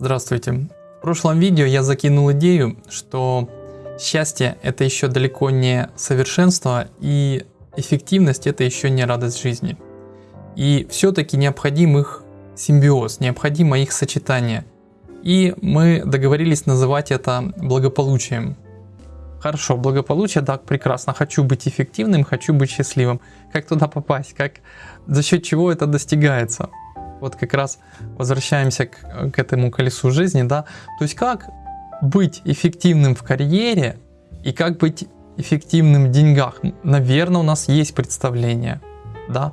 Здравствуйте. В прошлом видео я закинул идею, что счастье это еще далеко не совершенство и эффективность это еще не радость жизни. И все-таки необходим их симбиоз, необходимо их сочетание. И мы договорились называть это благополучием. Хорошо, благополучие, да, прекрасно. Хочу быть эффективным, хочу быть счастливым. Как туда попасть? Как, за счет чего это достигается? Вот как раз возвращаемся к, к этому колесу жизни, да. То есть как быть эффективным в карьере и как быть эффективным в деньгах. Наверное, у нас есть представление, да.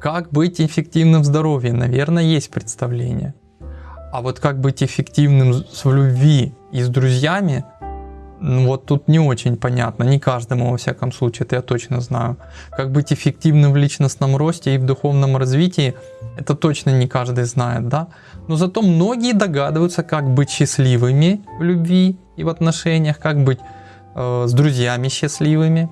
Как быть эффективным в здоровье, наверное, есть представление. А вот как быть эффективным в любви и с друзьями, ну, вот тут не очень понятно, не каждому во всяком случае, это я точно знаю. Как быть эффективным в личностном росте и в духовном развитии, это точно не каждый знает, да. Но зато многие догадываются, как быть счастливыми в любви и в отношениях, как быть э, с друзьями счастливыми,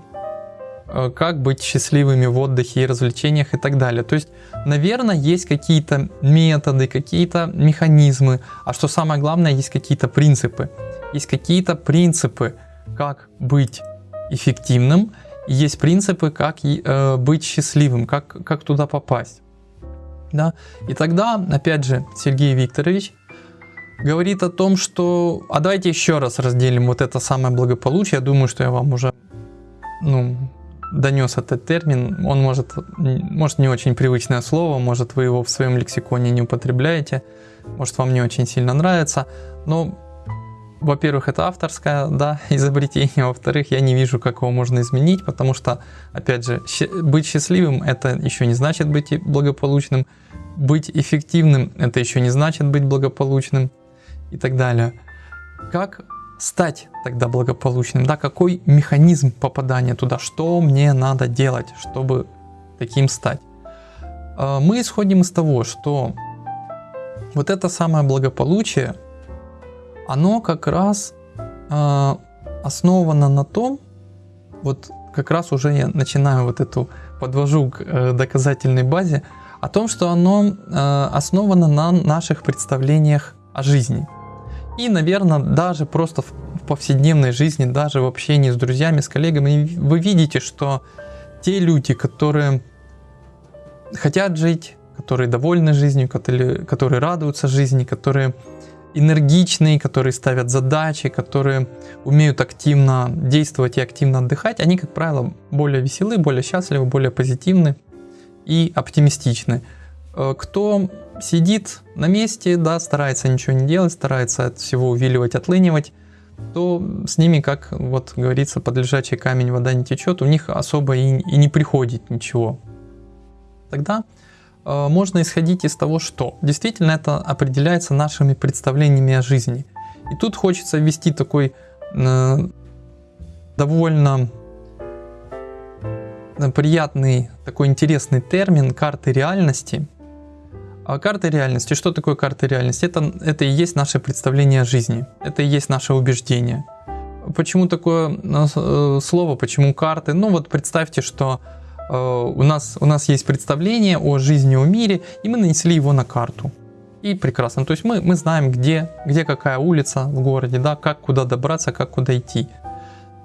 э, как быть счастливыми в отдыхе и развлечениях и так далее. То есть, наверное, есть какие-то методы, какие-то механизмы, а что самое главное, есть какие-то принципы есть какие-то принципы, как быть эффективным, есть принципы, как э, быть счастливым, как, как туда попасть. Да? И тогда, опять же, Сергей Викторович говорит о том, что... А давайте еще раз разделим вот это самое благополучие. Я думаю, что я вам уже ну, донес этот термин. Он может, может не очень привычное слово, может вы его в своем лексиконе не употребляете, может вам не очень сильно нравится. Но во-первых, это авторское да, изобретение, во-вторых, я не вижу, как его можно изменить, потому что, опять же, быть счастливым это еще не значит быть благополучным, быть эффективным это еще не значит быть благополучным и так далее. Как стать тогда благополучным? Да, какой механизм попадания туда? Что мне надо делать, чтобы таким стать? А, мы исходим из того, что вот это самое благополучие – оно как раз э, основано на том, вот как раз уже я начинаю вот эту, подвожу к э, доказательной базе, о том, что оно э, основано на наших представлениях о жизни. И, наверное, даже просто в, в повседневной жизни, даже в общении с друзьями, с коллегами, вы видите, что те люди, которые хотят жить, которые довольны жизнью, которые, которые радуются жизни, которые энергичные, которые ставят задачи, которые умеют активно действовать и активно отдыхать, они, как правило, более веселы, более счастливы, более позитивны и оптимистичны. Э, кто сидит на месте, да, старается ничего не делать, старается от всего увиливать, отлынивать, то с ними, как вот говорится, под лежачий камень вода не течет, у них особо и, и не приходит ничего. Тогда можно исходить из того, что действительно это определяется нашими представлениями о жизни. И тут хочется ввести такой э, довольно э, приятный, такой интересный термин карты реальности. А карты реальности, что такое карты реальности? Это, это и есть наше представление о жизни, это и есть наше убеждение. Почему такое э, слово, почему карты? Ну вот представьте, что Э, у нас, у нас есть представление о жизни, о мире, и мы нанесли его на карту. И прекрасно. То есть мы, мы знаем, где, где какая улица в городе, да, как куда добраться, как куда идти.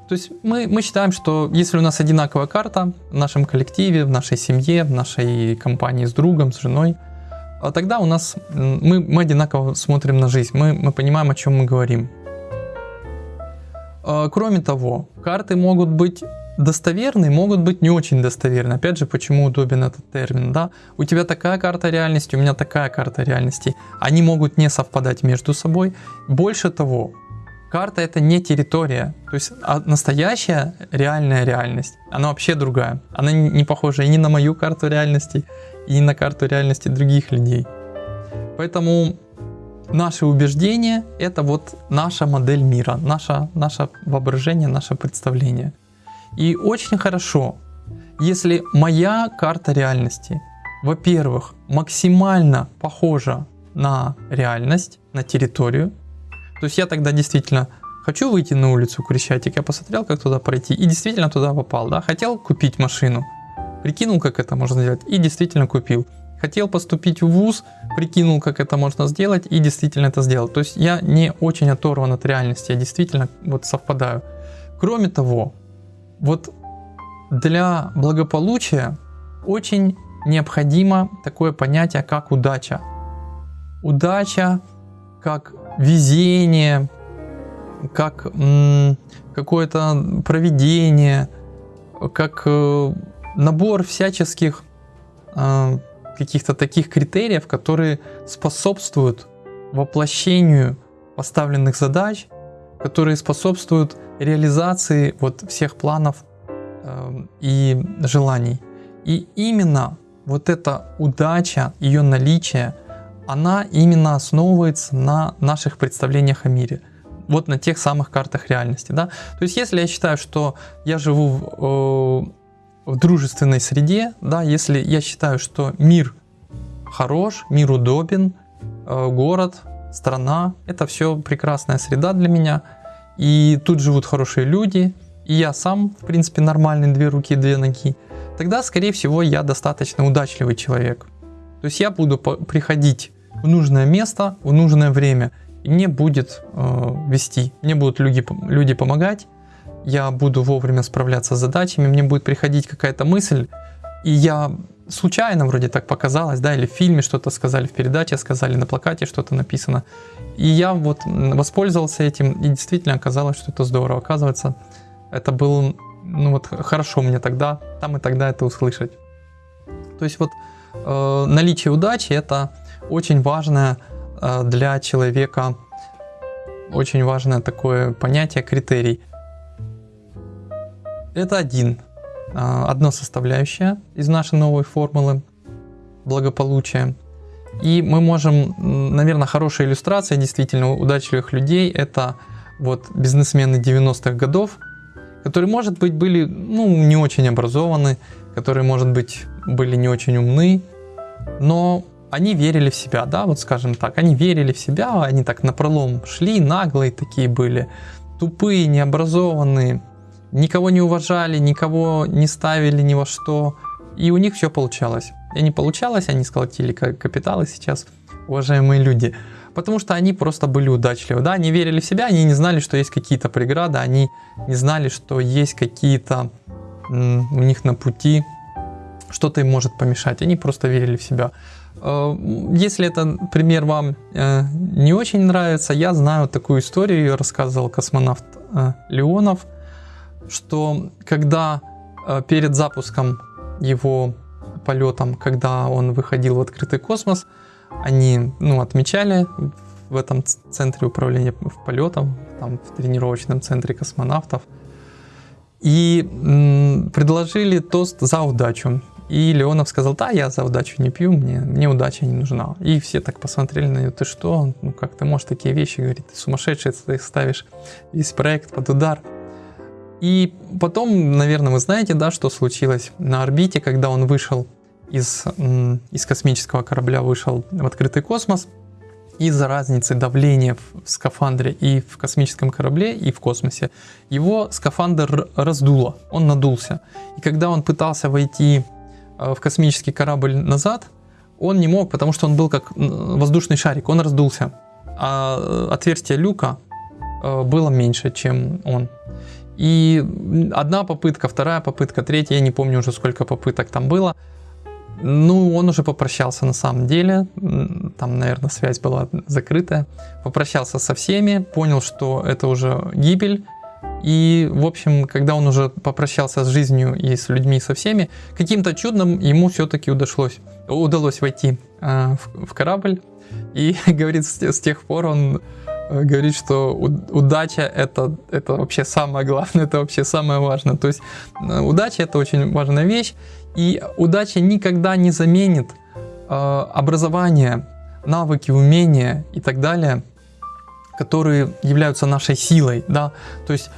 То есть мы, мы считаем, что если у нас одинаковая карта в нашем коллективе, в нашей семье, в нашей компании с другом, с женой, а тогда у нас мы, мы одинаково смотрим на жизнь, мы, мы понимаем, о чем мы говорим. А, кроме того, карты могут быть достоверные могут быть не очень достоверны. Опять же, почему удобен этот термин, да? У тебя такая карта реальности, у меня такая карта реальности. Они могут не совпадать между собой. Больше того, карта это не территория. То есть а настоящая реальная реальность, она вообще другая. Она не похожа и не на мою карту реальности, и на карту реальности других людей. Поэтому наши убеждения это вот наша модель мира, наше, наше воображение, наше представление. И очень хорошо, если моя карта реальности, во-первых, максимально похожа на реальность, на территорию, то есть я тогда действительно хочу выйти на улицу Крещатик, я посмотрел, как туда пройти, и действительно туда попал, да, хотел купить машину, прикинул, как это можно сделать, и действительно купил. хотел поступить в ВУЗ, прикинул, как это можно сделать и действительно это сделал. То есть я не очень оторван от реальности, я действительно вот совпадаю. Кроме того, вот для благополучия очень необходимо такое понятие, как удача. Удача, как везение, как какое-то проведение, как э, набор всяческих э, каких-то таких критериев, которые способствуют воплощению поставленных задач, которые способствуют реализации вот всех планов э, и желаний. И именно вот эта удача, ее наличие, она именно основывается на наших представлениях о мире. Вот на тех самых картах реальности. Да? То есть если я считаю, что я живу в, э, в дружественной среде, да, если я считаю, что мир хорош, мир удобен, э, город, страна, это все прекрасная среда для меня, и тут живут хорошие люди, и я сам, в принципе, нормальный, две руки, две ноги, тогда, скорее всего, я достаточно удачливый человек. То есть я буду приходить в нужное место, в нужное время, и мне будет э, вести, мне будут люди, люди помогать, я буду вовремя справляться с задачами, мне будет приходить какая-то мысль, и я случайно вроде так показалось, да, или в фильме что-то сказали, в передаче сказали, на плакате что-то написано. И я вот воспользовался этим, и действительно оказалось, что это здорово. Оказывается, это было, ну вот хорошо мне тогда, там и тогда это услышать. То есть вот э, наличие удачи это очень важное э, для человека, очень важное такое понятие, критерий. Это один а, одна составляющая из нашей новой формулы благополучия. И мы можем, наверное, хорошая иллюстрация действительно удачливых людей – это вот бизнесмены 90-х годов, которые, может быть, были ну, не очень образованы, которые, может быть, были не очень умны, но они верили в себя, да, вот скажем так, они верили в себя, они так напролом шли, наглые такие были, тупые, необразованные, никого не уважали, никого не ставили ни во что, и у них все получалось. И не получалось, они сколотили капиталы сейчас, уважаемые люди, потому что они просто были удачливы, да, они верили в себя, они не знали, что есть какие-то преграды, они не знали, что есть какие-то у них на пути что-то им может помешать, они просто верили в себя. Э, если этот пример вам э, не очень нравится, я знаю такую историю, ее рассказывал космонавт э, Леонов, что когда перед запуском его полетом, когда он выходил в открытый космос, они ну, отмечали в этом центре управления полетом, там в тренировочном центре космонавтов, и предложили тост за удачу. И Леонов сказал, да, я за удачу не пью, мне, мне удача не нужна. И все так посмотрели на него, ты что, ну как ты можешь такие вещи говорить, ты сумасшедший, ты ставишь весь проект под удар. И потом, наверное, вы знаете, да, что случилось на орбите, когда он вышел из, из космического корабля, вышел в открытый космос. Из-за разницы давления в скафандре и в космическом корабле, и в космосе, его скафандр раздуло, он надулся. И когда он пытался войти э, в космический корабль назад, он не мог, потому что он был как воздушный шарик, он раздулся. А э, отверстие люка э, было меньше, чем он. И одна попытка, вторая попытка, третья, я не помню уже сколько попыток там было. Ну, он уже попрощался на самом деле, там, наверное, связь была закрытая. Попрощался со всеми, понял, что это уже гибель. И, в общем, когда он уже попрощался с жизнью и с людьми, со всеми, каким-то чудом ему все-таки удалось, удалось войти э, в, в корабль. И, говорит, с, с тех пор он говорит, что удача это, это вообще самое главное, это вообще самое важное. То есть э, удача это очень важная вещь, и удача никогда не заменит э, образование, навыки, умения и так далее, которые являются нашей силой, да, то есть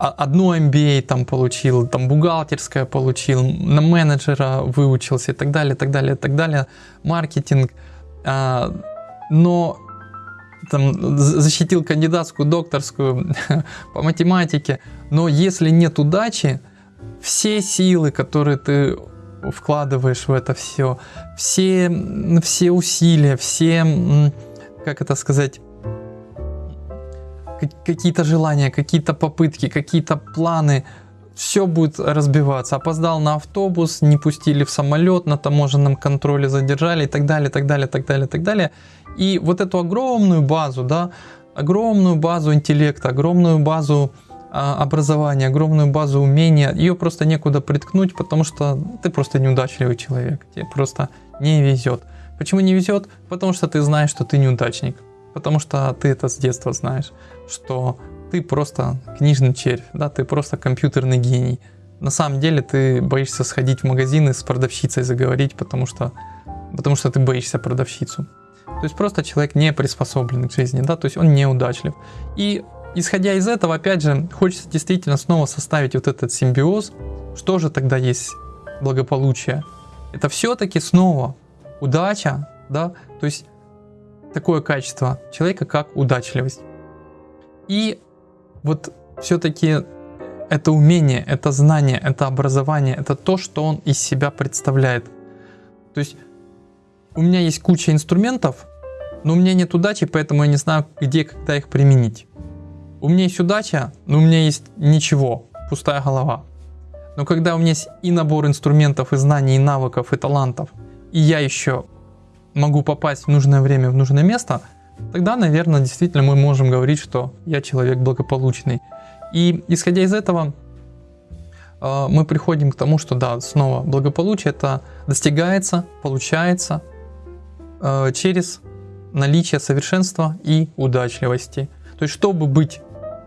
одно MBA там получил, там бухгалтерское получил, на менеджера выучился и так далее, так далее, так далее, маркетинг, а, но там, защитил кандидатскую, докторскую по математике, но если нет удачи, все силы, которые ты вкладываешь в это все, все, все усилия, все, как это сказать, какие-то желания, какие-то попытки, какие-то планы, все будет разбиваться. Опоздал на автобус, не пустили в самолет, на таможенном контроле задержали и так далее, так далее, так далее, так далее. И вот эту огромную базу, да, огромную базу интеллекта, огромную базу а, образования, огромную базу умения, ее просто некуда приткнуть, потому что ты просто неудачливый человек, тебе просто не везет. Почему не везет? Потому что ты знаешь, что ты неудачник. Потому что ты это с детства знаешь, что ты просто книжный червь, да, ты просто компьютерный гений. На самом деле ты боишься сходить в магазин и с продавщицей заговорить, потому что, потому что ты боишься продавщицу. То есть просто человек не приспособлен к жизни, да, то есть он неудачлив. И исходя из этого, опять же, хочется действительно снова составить вот этот симбиоз. Что же тогда есть благополучие? Это все-таки снова удача, да, то есть такое качество человека, как удачливость. И вот все-таки это умение, это знание, это образование, это то, что он из себя представляет. То есть у меня есть куча инструментов, но у меня нет удачи, поэтому я не знаю, где, когда их применить. У меня есть удача, но у меня есть ничего, пустая голова. Но когда у меня есть и набор инструментов, и знаний, и навыков, и талантов, и я еще могу попасть в нужное время, в нужное место, тогда, наверное, действительно мы можем говорить, что я человек благополучный. И исходя из этого, э, мы приходим к тому, что да, снова благополучие это достигается, получается э, через наличие совершенства и удачливости. То есть, чтобы быть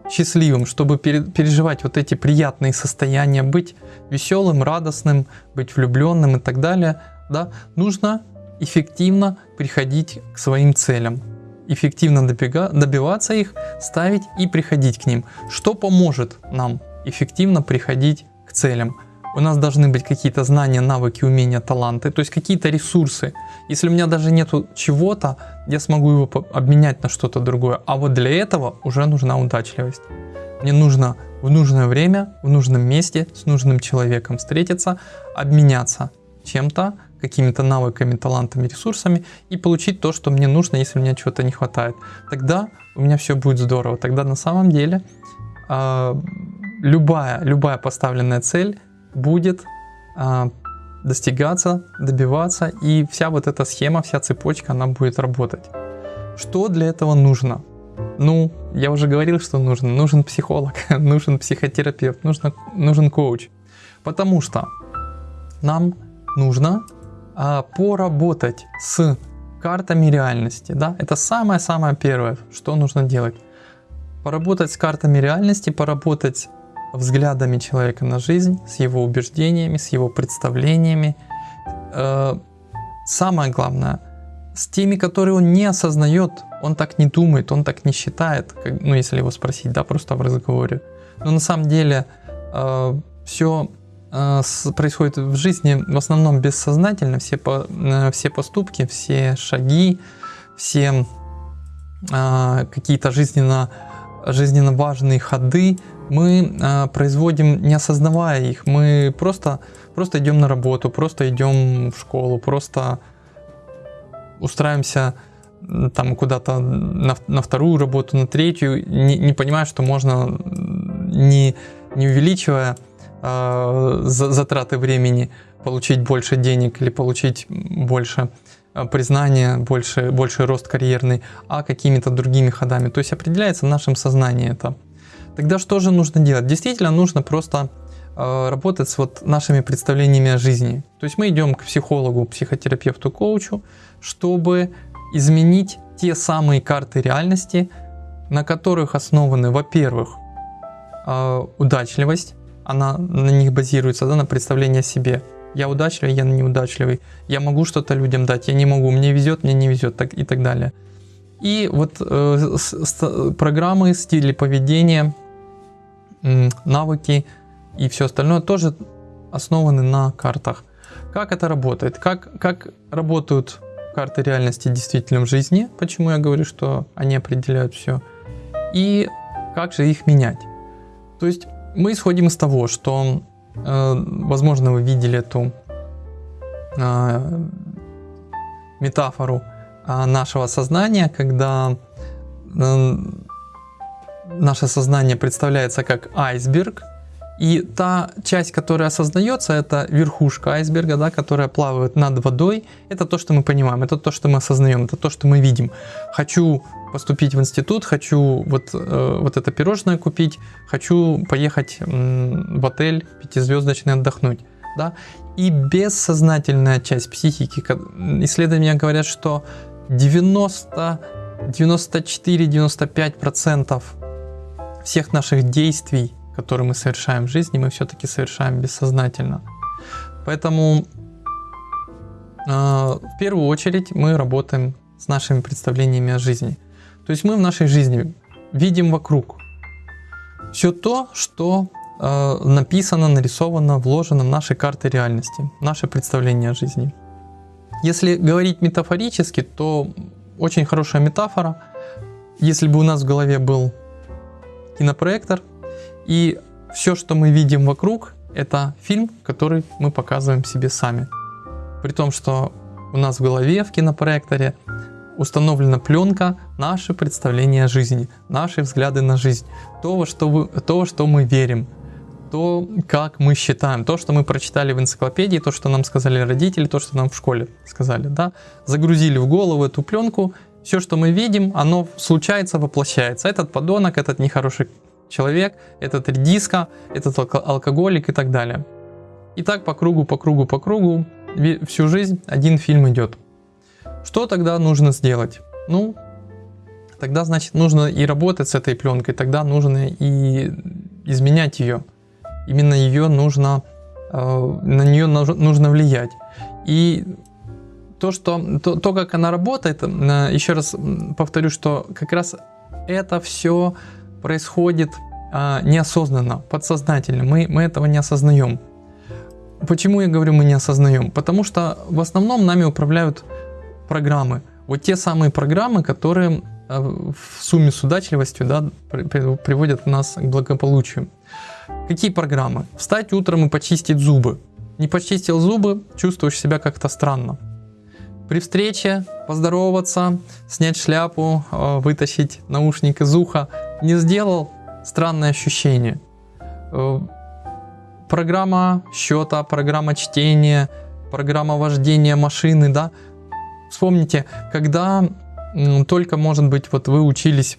счастливым, чтобы переживать вот эти приятные состояния, быть веселым, радостным, быть влюбленным и так далее, да, нужно эффективно приходить к своим целям, эффективно добиваться их, ставить и приходить к ним. Что поможет нам эффективно приходить к целям? У нас должны быть какие-то знания, навыки, умения, таланты, то есть какие-то ресурсы. Если у меня даже нету чего-то, я смогу его обменять на что-то другое. А вот для этого уже нужна удачливость. Мне нужно в нужное время, в нужном месте, с нужным человеком встретиться, обменяться чем-то, какими-то навыками, талантами, ресурсами и получить то, что мне нужно, если мне чего-то не хватает. Тогда у меня все будет здорово. Тогда на самом деле э, любая, любая поставленная цель будет э, достигаться, добиваться, и вся вот эта схема, вся цепочка, она будет работать. Что для этого нужно? Ну, я уже говорил, что нужно. Нужен психолог, нужен психотерапевт, нужно, нужен коуч. Потому что нам нужно а, поработать с картами реальности. Да? Это самое-самое первое, что нужно делать. Поработать с картами реальности, поработать взглядами человека на жизнь, с его убеждениями, с его представлениями. Э, самое главное, с теми, которые он не осознает, он так не думает, он так не считает, как, ну если его спросить, да, просто в разговоре. Но на самом деле э, все происходит в жизни в основном бессознательно, все, по, э, все поступки, все шаги, все э, какие-то жизненно, жизненно важные ходы мы производим, не осознавая их. Мы просто, просто идем на работу, просто идем в школу, просто устраиваемся там куда-то на, на вторую работу, на третью, не, не понимая, что можно, не, не увеличивая э, затраты времени, получить больше денег или получить больше э, признания, больше, больше рост карьерный, а какими-то другими ходами. То есть определяется в нашем сознании это. Тогда что же нужно делать? Действительно нужно просто э, работать с вот нашими представлениями о жизни. То есть мы идем к психологу, психотерапевту, коучу, чтобы изменить те самые карты реальности, на которых основаны, во-первых, удачливость, она на них базируется, да, на представлении о себе. Я удачливый, я неудачливый. Я могу что-то людям дать, я не могу. Мне везет, мне не везет так, и так далее. И вот э, с, с, программы, стили поведения, навыки и все остальное тоже основаны на картах. Как это работает? Как, как работают карты реальности действительно в жизни? Почему я говорю, что они определяют все? И как же их менять? То есть мы исходим из того, что, э, возможно, вы видели эту э, метафору э, нашего сознания, когда наше сознание представляется как айсберг, и та часть, которая осознается, это верхушка айсберга, да, которая плавает над водой. Это то, что мы понимаем, это то, что мы осознаем, это то, что мы видим. Хочу поступить в институт, хочу вот, э, вот это пирожное купить, хочу поехать в отель пятизвездочный отдохнуть. Да? И бессознательная часть психики, исследования говорят, что 90, 94-95% всех наших действий которые мы совершаем в жизни, мы все-таки совершаем бессознательно. Поэтому э, в первую очередь мы работаем с нашими представлениями о жизни. То есть мы в нашей жизни видим вокруг все то, что э, написано, нарисовано, вложено в наши карты реальности, наше представление о жизни. Если говорить метафорически, то очень хорошая метафора. Если бы у нас в голове был кинопроектор, и все, что мы видим вокруг, это фильм, который мы показываем себе сами. При том, что у нас в голове в кинопроекторе установлена пленка наши представления о жизни, наши взгляды на жизнь, то, во что, вы, то, что мы верим, то, как мы считаем, то, что мы прочитали в энциклопедии, то, что нам сказали родители, то, что нам в школе сказали, да, загрузили в голову эту пленку, все, что мы видим, оно случается, воплощается. Этот подонок, этот нехороший человек, этот редиска, этот алкоголик и так далее. И так по кругу, по кругу, по кругу, всю жизнь один фильм идет. Что тогда нужно сделать? Ну, тогда, значит, нужно и работать с этой пленкой, тогда нужно и изменять ее. Именно ее нужно, э, на нее нужно влиять. И то, что, то, то, как она работает, еще раз повторю, что как раз это все происходит а, неосознанно, подсознательно. Мы, мы этого не осознаем. Почему я говорю мы не осознаем? Потому что в основном нами управляют программы. Вот те самые программы, которые а, в сумме с удачливостью да, приводят нас к благополучию. Какие программы? Встать утром и почистить зубы. Не почистил зубы, чувствуешь себя как-то странно. При встрече поздороваться, снять шляпу, а, вытащить наушник из уха, не сделал, странное ощущение. Э, программа счета, программа чтения, программа вождения машины, да. Вспомните, когда только, может быть, вот вы учились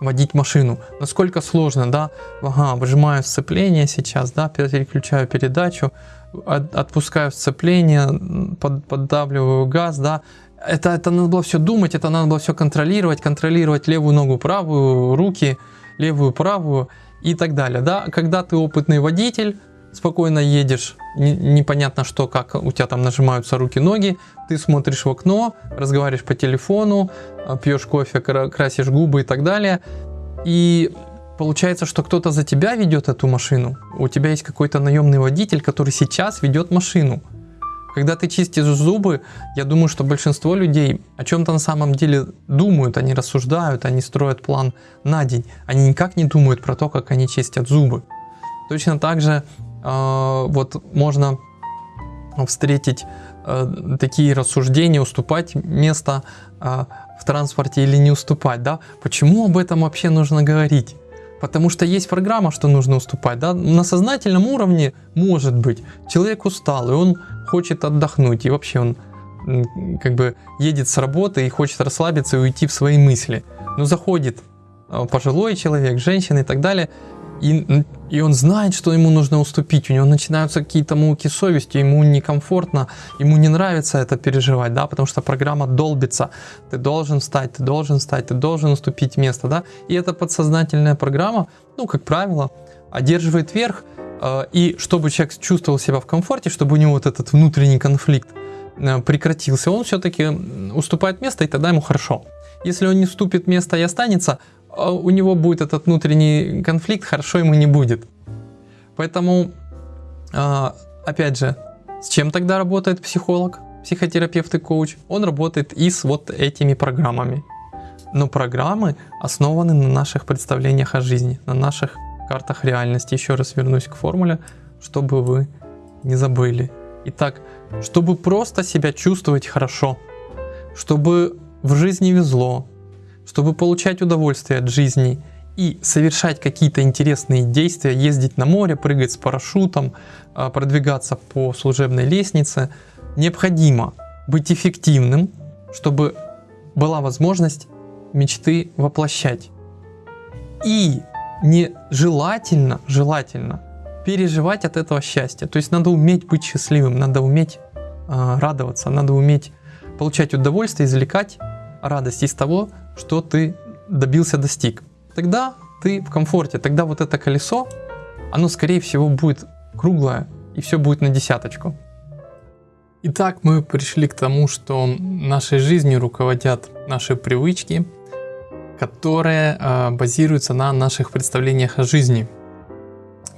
водить машину. Насколько сложно, да? Ага, выжимаю сцепление сейчас, да, переключаю передачу, от, отпускаю сцепление, под, поддавливаю газ, да, это, это надо было все думать, это надо было все контролировать, контролировать левую ногу, правую, руки, левую, правую и так далее. Да? Когда ты опытный водитель, спокойно едешь, не, непонятно что, как у тебя там нажимаются руки-ноги, ты смотришь в окно, разговариваешь по телефону, а, пьешь кофе, красишь губы и так далее. И получается, что кто-то за тебя ведет эту машину. У тебя есть какой-то наемный водитель, который сейчас ведет машину. Когда ты чистишь зубы, я думаю, что большинство людей о чем-то на самом деле думают, они рассуждают, они строят план на день. Они никак не думают про то, как они чистят зубы. Точно так же э, вот можно встретить э, такие рассуждения, уступать место э, в транспорте или не уступать. Да? Почему об этом вообще нужно говорить? Потому что есть программа, что нужно уступать. Да? На сознательном уровне, может быть, человек устал, и он хочет отдохнуть, и вообще он как бы едет с работы и хочет расслабиться и уйти в свои мысли. Но заходит а, пожилой человек, женщина и так далее, и, и он знает, что ему нужно уступить, у него начинаются какие-то муки совести, ему некомфортно, ему не нравится это переживать, да, потому что программа долбится, ты должен встать, ты должен встать, ты должен уступить место, да, и эта подсознательная программа, ну, как правило, одерживает верх, э, и чтобы человек чувствовал себя в комфорте, чтобы у него вот этот внутренний конфликт э, прекратился, он все-таки уступает место, и тогда ему хорошо. Если он не вступит место и останется, у него будет этот внутренний конфликт, хорошо ему не будет. Поэтому, а, опять же, с чем тогда работает психолог, психотерапевт и коуч? Он работает и с вот этими программами. Но программы основаны на наших представлениях о жизни, на наших картах реальности. Еще раз вернусь к формуле, чтобы вы не забыли. Итак, чтобы просто себя чувствовать хорошо, чтобы в жизни везло, чтобы получать удовольствие от жизни и совершать какие-то интересные действия, ездить на море, прыгать с парашютом, а, продвигаться по служебной лестнице, необходимо быть эффективным, чтобы была возможность мечты воплощать. И не желательно, переживать от этого счастья. То есть надо уметь быть счастливым, надо уметь э, радоваться, надо уметь получать удовольствие, извлекать радость из того, что ты добился, достиг. Тогда ты в комфорте, тогда вот это колесо, оно скорее всего будет круглое и все будет на десяточку. Итак, мы пришли к тому, что нашей жизнью руководят наши привычки, которые э, базируются на наших представлениях о жизни.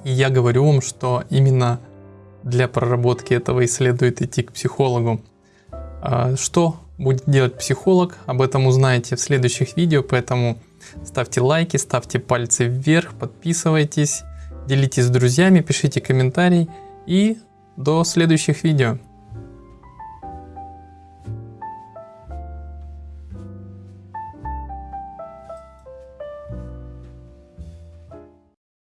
И я говорю вам, что именно для проработки этого и следует идти к психологу. Э, что будет делать психолог, об этом узнаете в следующих видео, поэтому ставьте лайки, ставьте пальцы вверх, подписывайтесь, делитесь с друзьями, пишите комментарий и до следующих видео.